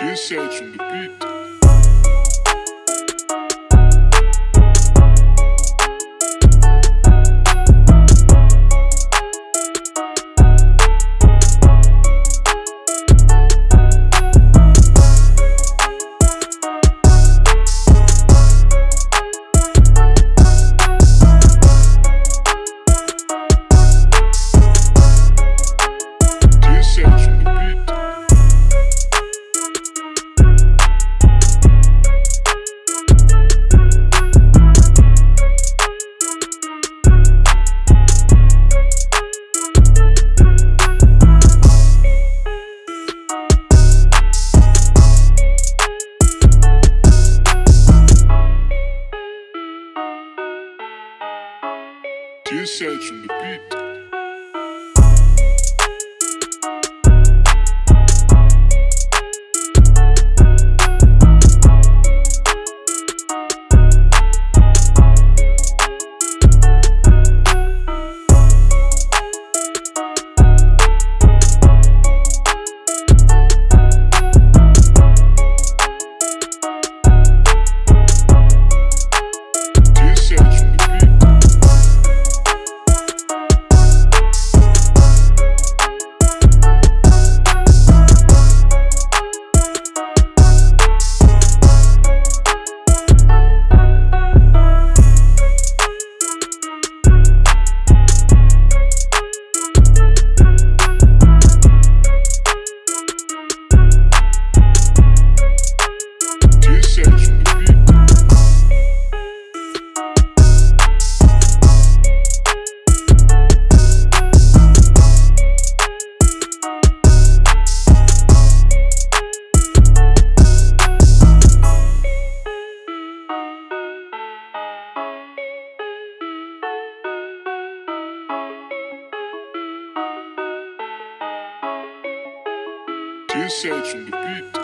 This edge on the beat. The beat. This edge on the beat. Edge on the beat.